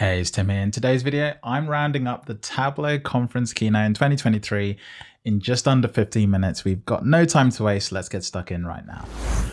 Hey, it's Tim here. In today's video, I'm rounding up the Tableau conference keynote in 2023 in just under 15 minutes. We've got no time to waste. Let's get stuck in right now.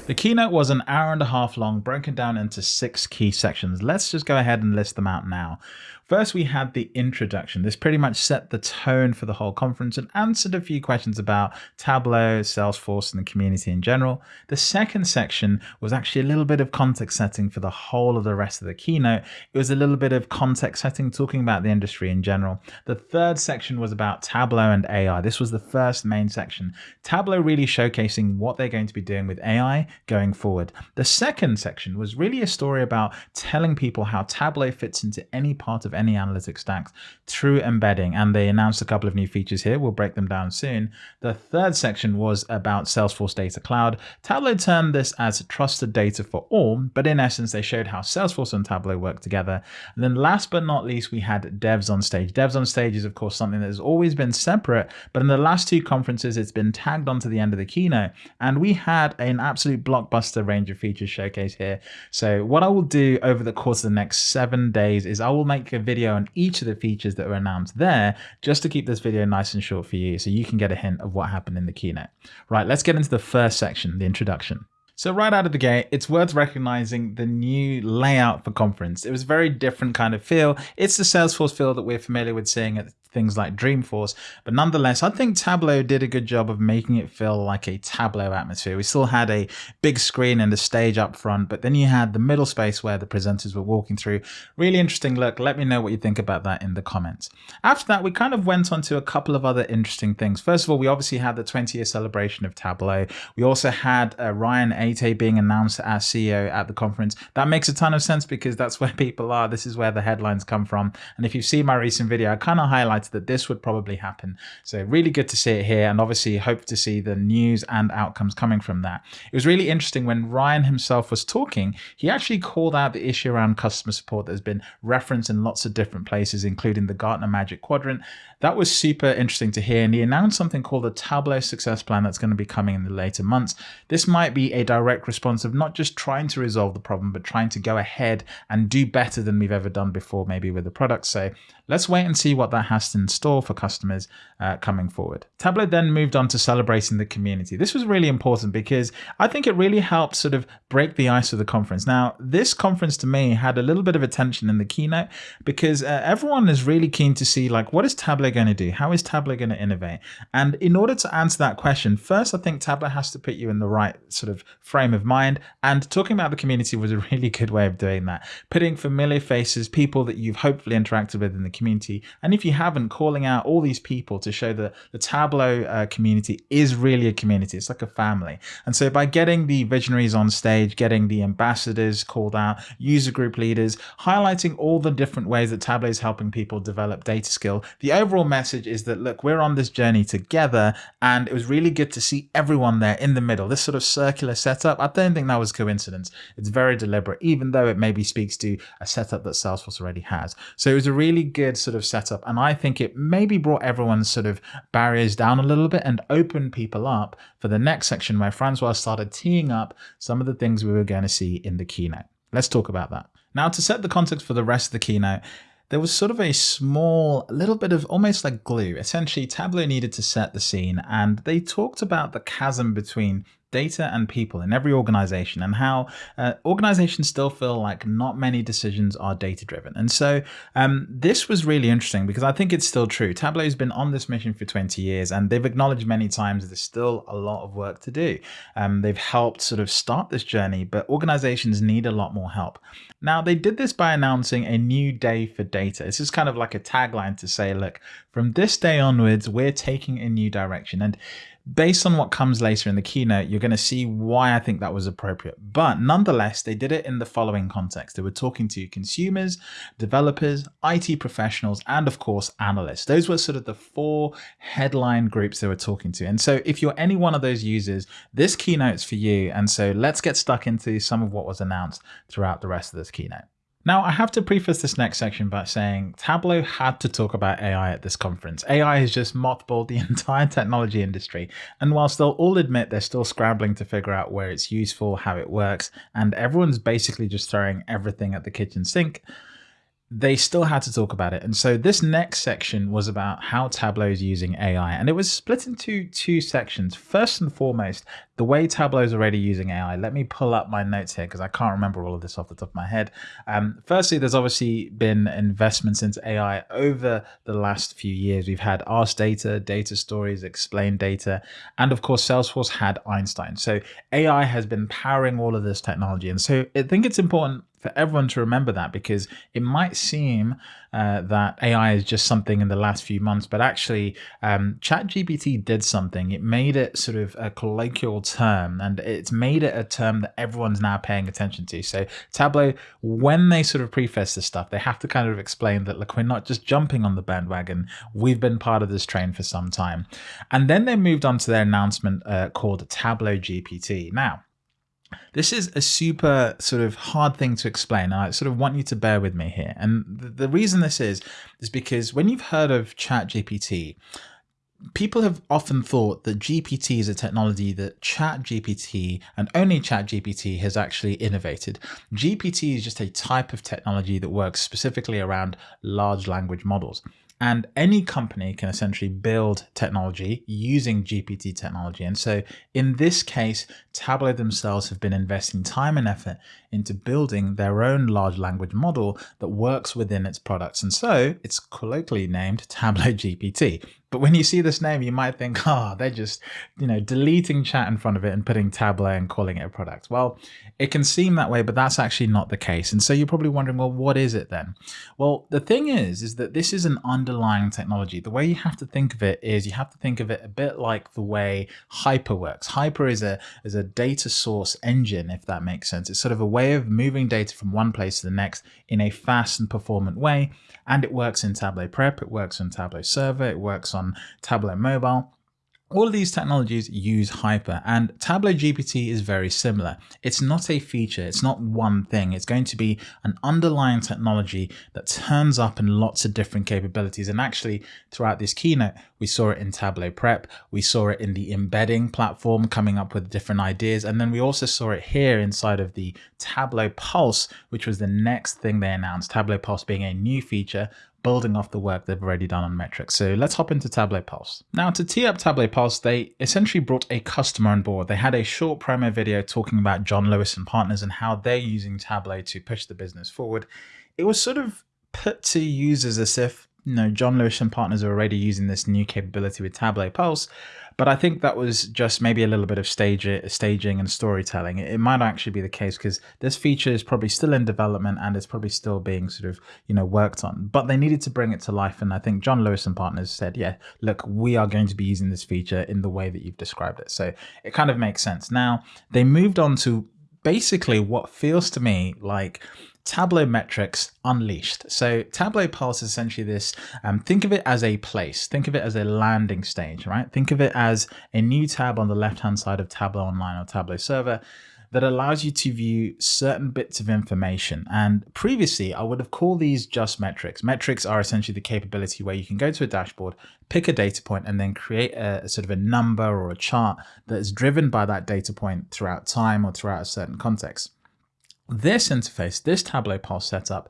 The keynote was an hour and a half long, broken down into six key sections. Let's just go ahead and list them out now. First, we had the introduction. This pretty much set the tone for the whole conference and answered a few questions about Tableau, Salesforce, and the community in general. The second section was actually a little bit of context setting for the whole of the rest of the keynote. It was a little bit of context setting, talking about the industry in general. The third section was about Tableau and AI. This was the first main section. Tableau really showcasing what they're going to be doing with AI going forward. The second section was really a story about telling people how Tableau fits into any part of any analytics stack through embedding. And they announced a couple of new features here. We'll break them down soon. The third section was about Salesforce Data Cloud. Tableau termed this as trusted data for all, but in essence, they showed how Salesforce and Tableau work together. And then last but not least, we had devs on stage. Devs on stage is, of course, something that has always been separate, but in the last two conferences, it's been tagged onto the end of the keynote. And we had an absolute blockbuster range of features showcased here. So what I will do over the course of the next seven days is I will make a video on each of the features that were announced there, just to keep this video nice and short for you so you can get a hint of what happened in the keynote. Right, let's get into the first section, the introduction. So right out of the gate, it's worth recognizing the new layout for conference. It was a very different kind of feel. It's the Salesforce feel that we're familiar with seeing at things like Dreamforce. But nonetheless, I think Tableau did a good job of making it feel like a Tableau atmosphere. We still had a big screen and a stage up front, but then you had the middle space where the presenters were walking through. Really interesting look. Let me know what you think about that in the comments. After that, we kind of went on to a couple of other interesting things. First of all, we obviously had the 20 year celebration of Tableau. We also had uh, Ryan Aytay being announced as CEO at the conference. That makes a ton of sense because that's where people are. This is where the headlines come from. And if you've seen my recent video, I kind of highlighted that this would probably happen. So really good to see it here and obviously hope to see the news and outcomes coming from that. It was really interesting when Ryan himself was talking, he actually called out the issue around customer support that has been referenced in lots of different places, including the Gartner Magic Quadrant. That was super interesting to hear. And he announced something called the Tableau Success Plan that's going to be coming in the later months. This might be a direct response of not just trying to resolve the problem, but trying to go ahead and do better than we've ever done before, maybe with the product. So let's wait and see what that has in store for customers uh, coming forward. Tableau then moved on to celebrating the community. This was really important because I think it really helped sort of break the ice of the conference. Now, this conference to me had a little bit of attention in the keynote because uh, everyone is really keen to see like, what is Tableau going to do? How is Tableau going to innovate? And in order to answer that question, first, I think Tableau has to put you in the right sort of frame of mind. And talking about the community was a really good way of doing that. Putting familiar faces, people that you've hopefully interacted with in the community. And if you haven't, calling out all these people to show that the Tableau uh, community is really a community. It's like a family. And so by getting the visionaries on stage, getting the ambassadors called out, user group leaders, highlighting all the different ways that Tableau is helping people develop data skill, the overall overall message is that, look, we're on this journey together. And it was really good to see everyone there in the middle, this sort of circular setup. I don't think that was coincidence. It's very deliberate, even though it maybe speaks to a setup that Salesforce already has. So it was a really good sort of setup. And I think it maybe brought everyone's sort of barriers down a little bit and opened people up for the next section where Francois started teeing up some of the things we were going to see in the keynote. Let's talk about that. Now, to set the context for the rest of the keynote, there was sort of a small little bit of almost like glue. Essentially, Tableau needed to set the scene, and they talked about the chasm between data and people in every organization and how uh, organizations still feel like not many decisions are data driven. And so um, this was really interesting because I think it's still true. Tableau has been on this mission for 20 years and they've acknowledged many times there's still a lot of work to do. Um, they've helped sort of start this journey, but organizations need a lot more help. Now, they did this by announcing a new day for data. This is kind of like a tagline to say, look, from this day onwards, we're taking a new direction. And based on what comes later in the keynote, you're going to see why I think that was appropriate. But nonetheless, they did it in the following context. They were talking to consumers, developers, IT professionals, and of course, analysts. Those were sort of the four headline groups they were talking to. And so if you're any one of those users, this keynote's for you. And so let's get stuck into some of what was announced throughout the rest of this keynote. Now, I have to preface this next section by saying Tableau had to talk about AI at this conference. AI has just mothballed the entire technology industry, and whilst they'll all admit they're still scrambling to figure out where it's useful, how it works, and everyone's basically just throwing everything at the kitchen sink, they still had to talk about it. And so this next section was about how Tableau is using AI. And it was split into two sections. First and foremost, the way Tableau is already using AI. Let me pull up my notes here because I can't remember all of this off the top of my head. Um, firstly, there's obviously been investments into AI over the last few years. We've had Ask Data, Data Stories, Explain Data, and of course, Salesforce had Einstein. So AI has been powering all of this technology. And so I think it's important for everyone to remember that because it might seem uh, that AI is just something in the last few months, but actually um, ChatGPT did something. It made it sort of a colloquial term and it's made it a term that everyone's now paying attention to. So Tableau, when they sort of preface this stuff, they have to kind of explain that, look, we're not just jumping on the bandwagon. We've been part of this train for some time. And then they moved on to their announcement uh, called Tableau GPT. Now, this is a super sort of hard thing to explain. I sort of want you to bear with me here. And the, the reason this is, is because when you've heard of ChatGPT, people have often thought that GPT is a technology that ChatGPT and only ChatGPT has actually innovated. GPT is just a type of technology that works specifically around large language models. And any company can essentially build technology using GPT technology. And so in this case, Tableau themselves have been investing time and effort into building their own large language model that works within its products. And so it's colloquially named Tableau GPT. But when you see this name, you might think, oh, they're just, you know, deleting chat in front of it and putting Tableau and calling it a product. Well, it can seem that way, but that's actually not the case. And so you're probably wondering, well, what is it then? Well, the thing is, is that this is an underlying technology. The way you have to think of it is you have to think of it a bit like the way Hyper works. Hyper is a, is a data source engine, if that makes sense. It's sort of a way of moving data from one place to the next in a fast and performant way. And it works in Tableau Prep, it works on Tableau Server, it works on Tableau Mobile. All of these technologies use Hyper and Tableau GPT is very similar. It's not a feature, it's not one thing. It's going to be an underlying technology that turns up in lots of different capabilities. And actually throughout this keynote, we saw it in Tableau Prep, we saw it in the embedding platform coming up with different ideas. And then we also saw it here inside of the Tableau Pulse, which was the next thing they announced, Tableau Pulse being a new feature building off the work they've already done on metrics. So let's hop into Tableau Pulse. Now to tee up Tableau Pulse, they essentially brought a customer on board. They had a short promo video talking about John Lewis and Partners and how they're using Tableau to push the business forward. It was sort of put to users as if, you know, John Lewis and Partners are already using this new capability with Tableau Pulse, but I think that was just maybe a little bit of stage staging and storytelling. It, might actually be the case because this feature is probably still in development and it's probably still being sort of, you know, worked on. But they needed to bring it to life. And I think John Lewis and partners said, yeah, look, we are going to be using this feature in the way that you've described it. So it kind of makes sense. Now they moved on to basically what feels to me like Tableau metrics unleashed. So Tableau Pulse is essentially this, um, think of it as a place, think of it as a landing stage, right? Think of it as a new tab on the left-hand side of Tableau Online or Tableau Server that allows you to view certain bits of information. And previously, I would have called these just metrics. Metrics are essentially the capability where you can go to a dashboard, pick a data point, and then create a, a sort of a number or a chart that is driven by that data point throughout time or throughout a certain context. This interface, this Tableau Pulse setup,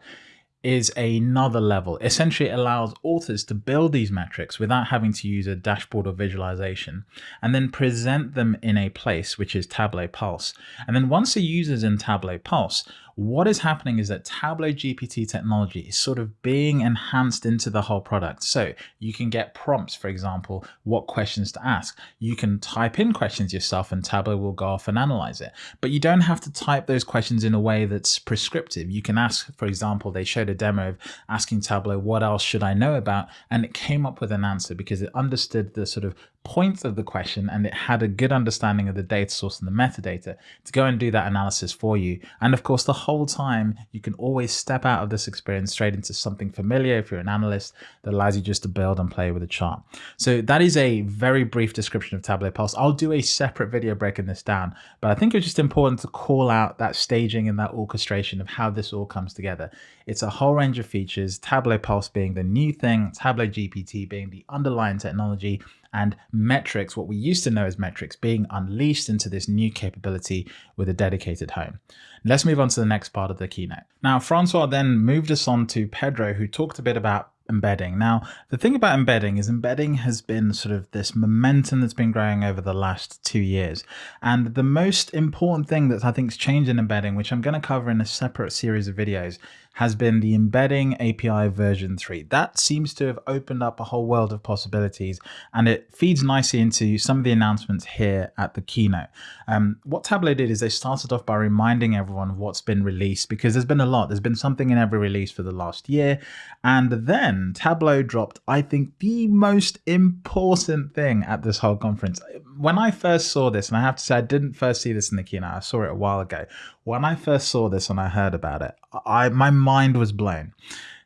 is another level. Essentially, it allows authors to build these metrics without having to use a dashboard or visualization, and then present them in a place, which is Tableau Pulse. And then once a user's in Tableau Pulse, what is happening is that Tableau GPT technology is sort of being enhanced into the whole product. So you can get prompts, for example, what questions to ask. You can type in questions yourself and Tableau will go off and analyze it. But you don't have to type those questions in a way that's prescriptive. You can ask, for example, they showed a demo of asking Tableau, what else should I know about? And it came up with an answer because it understood the sort of points of the question and it had a good understanding of the data source and the metadata to go and do that analysis for you. And of course, the whole time you can always step out of this experience straight into something familiar if you're an analyst that allows you just to build and play with a chart. So that is a very brief description of Tableau Pulse. I'll do a separate video breaking this down, but I think it's just important to call out that staging and that orchestration of how this all comes together. It's a whole range of features, Tableau Pulse being the new thing, Tableau GPT being the underlying technology, and metrics, what we used to know as metrics, being unleashed into this new capability with a dedicated home. Let's move on to the next part of the keynote. Now, Francois then moved us on to Pedro, who talked a bit about embedding. Now, the thing about embedding is embedding has been sort of this momentum that's been growing over the last two years. And the most important thing that I think has changed in embedding, which I'm going to cover in a separate series of videos, has been the embedding API version 3. That seems to have opened up a whole world of possibilities and it feeds nicely into some of the announcements here at the keynote. Um, what Tableau did is they started off by reminding everyone of what's been released because there's been a lot. There's been something in every release for the last year. And then Tableau dropped, I think, the most important thing at this whole conference. When I first saw this, and I have to say I didn't first see this in the keynote, I saw it a while ago. When I first saw this and I heard about it, I my mind was blown.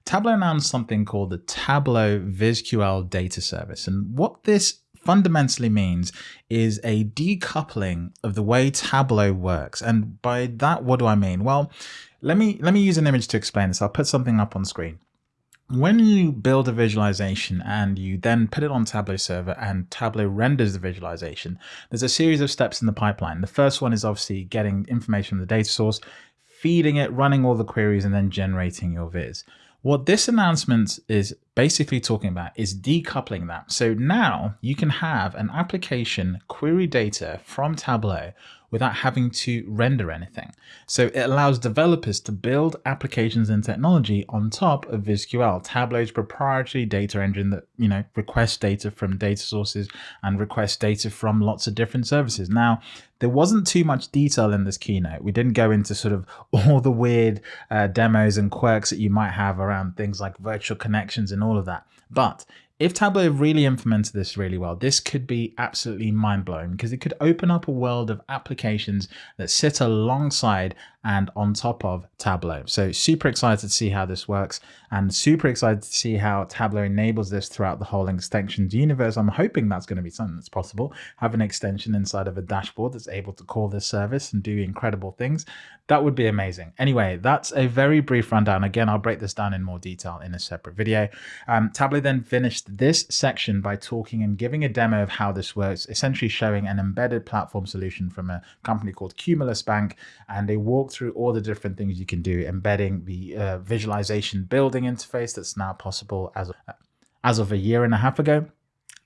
Tableau announced something called the Tableau VisQL data service. And what this fundamentally means is a decoupling of the way Tableau works. And by that, what do I mean? Well, let me let me use an image to explain this. I'll put something up on screen. When you build a visualization and you then put it on Tableau server and Tableau renders the visualization, there's a series of steps in the pipeline. The first one is obviously getting information from the data source, feeding it, running all the queries, and then generating your viz. What this announcement is basically talking about is decoupling that. So now you can have an application query data from Tableau without having to render anything. So it allows developers to build applications and technology on top of VisQL, Tableau's proprietary data engine that, you know, requests data from data sources and requests data from lots of different services. Now, there wasn't too much detail in this keynote. We didn't go into sort of all the weird uh, demos and quirks that you might have around things like virtual connections and and all of that. But if Tableau really implemented this really well, this could be absolutely mind blowing because it could open up a world of applications that sit alongside and on top of Tableau. So super excited to see how this works and super excited to see how Tableau enables this throughout the whole extensions universe. I'm hoping that's going to be something that's possible. Have an extension inside of a dashboard that's able to call this service and do incredible things. That would be amazing. Anyway, that's a very brief rundown. Again, I'll break this down in more detail in a separate video. Um, Tableau then finished this section by talking and giving a demo of how this works, essentially showing an embedded platform solution from a company called Cumulus Bank. And they through all the different things you can do, embedding the uh, visualization building interface that's now possible as of, as of a year and a half ago.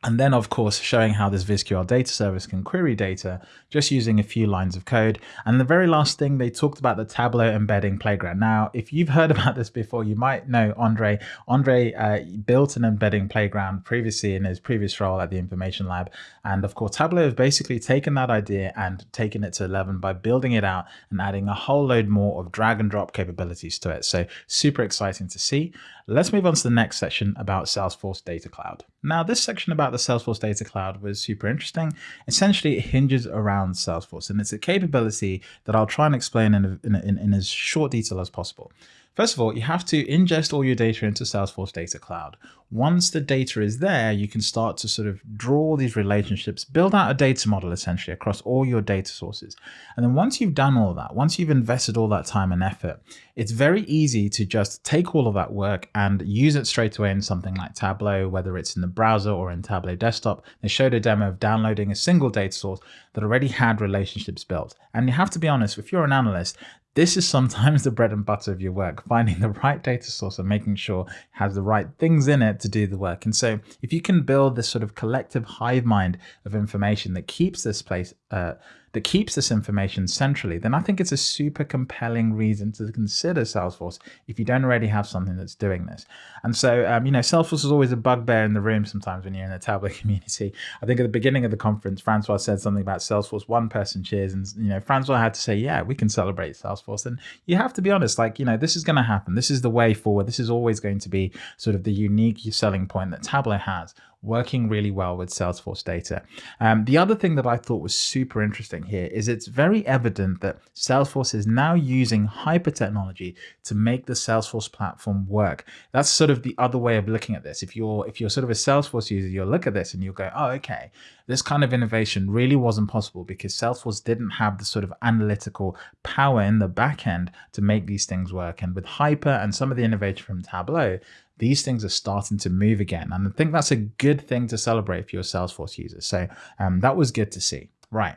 And then, of course, showing how this VisQL data service can query data just using a few lines of code. And the very last thing, they talked about the Tableau embedding playground. Now, if you've heard about this before, you might know Andre. Andre uh, built an embedding playground previously in his previous role at the Information Lab. And of course, Tableau has basically taken that idea and taken it to 11 by building it out and adding a whole load more of drag and drop capabilities to it. So super exciting to see. Let's move on to the next section about Salesforce Data Cloud. Now, this section about the Salesforce Data Cloud was super interesting. Essentially, it hinges around Salesforce, and it's a capability that I'll try and explain in, in, in, in as short detail as possible. First of all, you have to ingest all your data into Salesforce Data Cloud. Once the data is there, you can start to sort of draw these relationships, build out a data model essentially across all your data sources. And then once you've done all that, once you've invested all that time and effort, it's very easy to just take all of that work and use it straight away in something like Tableau, whether it's in the browser or in Tableau desktop. They showed a demo of downloading a single data source that already had relationships built. And you have to be honest, if you're an analyst, this is sometimes the bread and butter of your work, finding the right data source and making sure it has the right things in it to do the work. And so if you can build this sort of collective hive mind of information that keeps this place uh, that keeps this information centrally, then I think it's a super compelling reason to consider Salesforce if you don't already have something that's doing this. And so, um, you know, Salesforce is always a bugbear in the room sometimes when you're in the Tableau community. I think at the beginning of the conference, Francois said something about Salesforce one person cheers. And, you know, Francois had to say, yeah, we can celebrate Salesforce. And you have to be honest, like, you know, this is going to happen. This is the way forward. This is always going to be sort of the unique selling point that Tableau has working really well with Salesforce data. Um, the other thing that I thought was super interesting here is it's very evident that Salesforce is now using hyper technology to make the Salesforce platform work. That's sort of the other way of looking at this. If you're if you're sort of a Salesforce user, you'll look at this and you'll go, oh, okay, this kind of innovation really wasn't possible because Salesforce didn't have the sort of analytical power in the back end to make these things work. And with Hyper and some of the innovation from Tableau, these things are starting to move again. And I think that's a good thing to celebrate for your Salesforce users. So um, that was good to see. Right.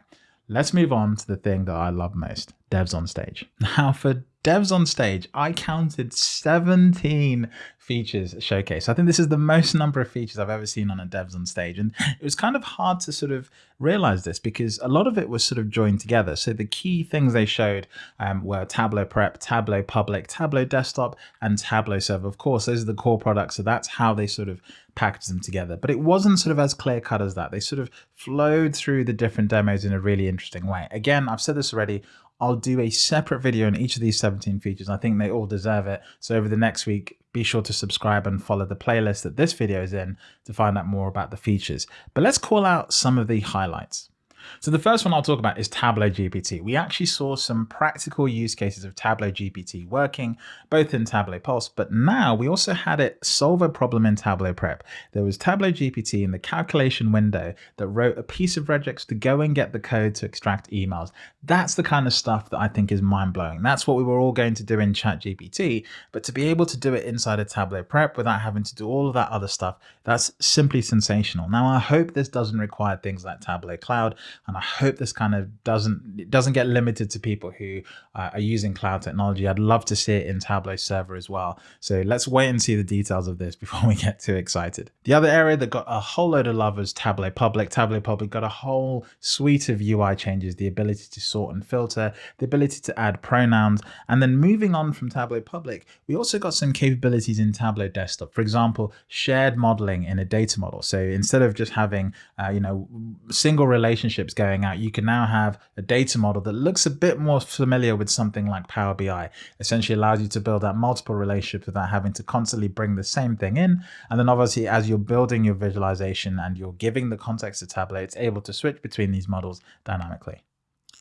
Let's move on to the thing that I love most, devs on stage. Now for devs on stage, I counted 17 features showcased. I think this is the most number of features I've ever seen on a devs on stage. And it was kind of hard to sort of realize this because a lot of it was sort of joined together. So the key things they showed um, were Tableau Prep, Tableau Public, Tableau Desktop, and Tableau Server. Of course, those are the core products. So that's how they sort of packaged them together. But it wasn't sort of as clear cut as that. They sort of flowed through the different demos in a really interesting way. Again, I've said this already I'll do a separate video on each of these 17 features. I think they all deserve it. So over the next week, be sure to subscribe and follow the playlist that this video is in to find out more about the features. But let's call out some of the highlights. So the first one I'll talk about is Tableau GPT. We actually saw some practical use cases of Tableau GPT working both in Tableau Pulse, but now we also had it solve a problem in Tableau Prep. There was Tableau GPT in the calculation window that wrote a piece of regex to go and get the code to extract emails. That's the kind of stuff that I think is mind blowing. That's what we were all going to do in ChatGPT, but to be able to do it inside a Tableau Prep without having to do all of that other stuff, that's simply sensational. Now, I hope this doesn't require things like Tableau Cloud and I hope this kind of doesn't doesn't get limited to people who uh, are using cloud technology. I'd love to see it in Tableau server as well. So let's wait and see the details of this before we get too excited. The other area that got a whole load of love was Tableau Public. Tableau Public got a whole suite of UI changes, the ability to sort and filter, the ability to add pronouns, and then moving on from Tableau Public, we also got some capabilities in Tableau Desktop. For example, shared modeling in a data model. So instead of just having, uh, you know, single going out, you can now have a data model that looks a bit more familiar with something like Power BI. Essentially allows you to build out multiple relationships without having to constantly bring the same thing in. And then obviously, as you're building your visualization and you're giving the context to Tableau, it's able to switch between these models dynamically.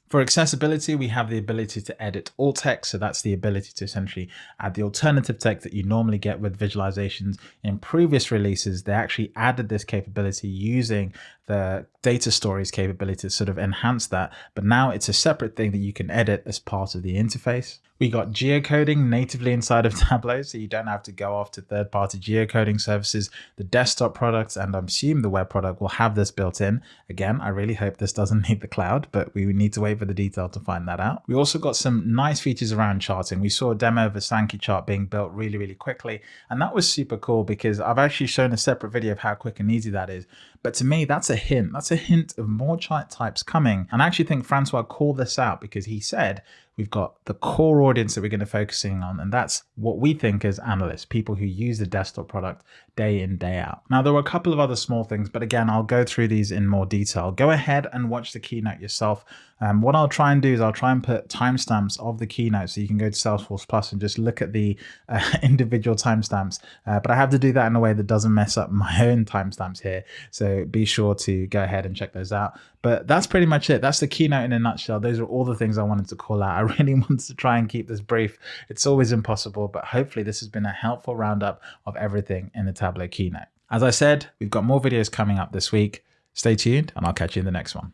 For accessibility, we have the ability to edit alt text. So that's the ability to essentially add the alternative text that you normally get with visualizations. In previous releases, they actually added this capability using the data stories capability to sort of enhance that. But now it's a separate thing that you can edit as part of the interface. We got geocoding natively inside of Tableau, so you don't have to go off to third-party geocoding services. The desktop products, and I'm assuming the web product, will have this built in. Again, I really hope this doesn't need the cloud, but we need to wait for the detail to find that out. We also got some nice features around charting. We saw a demo of a Sankey chart being built really, really quickly, and that was super cool because I've actually shown a separate video of how quick and easy that is. But to me, that's a hint. That's a hint of more chart types coming. And I actually think Francois called this out because he said we've got the core audience that we're going to focusing on and that's what we think as analysts people who use the desktop product day in day out. Now there were a couple of other small things but again i'll go through these in more detail. Go ahead and watch the keynote yourself um, what i'll try and do is i'll try and put timestamps of the keynote so you can go to salesforce plus and just look at the uh, individual timestamps uh, but i have to do that in a way that doesn't mess up my own timestamps here so be sure to go ahead and check those out but that's pretty much it that's the keynote in a nutshell those are all the things i wanted to call out I really wanted to try and keep this brief. It's always impossible, but hopefully this has been a helpful roundup of everything in the Tableau keynote. As I said, we've got more videos coming up this week. Stay tuned and I'll catch you in the next one.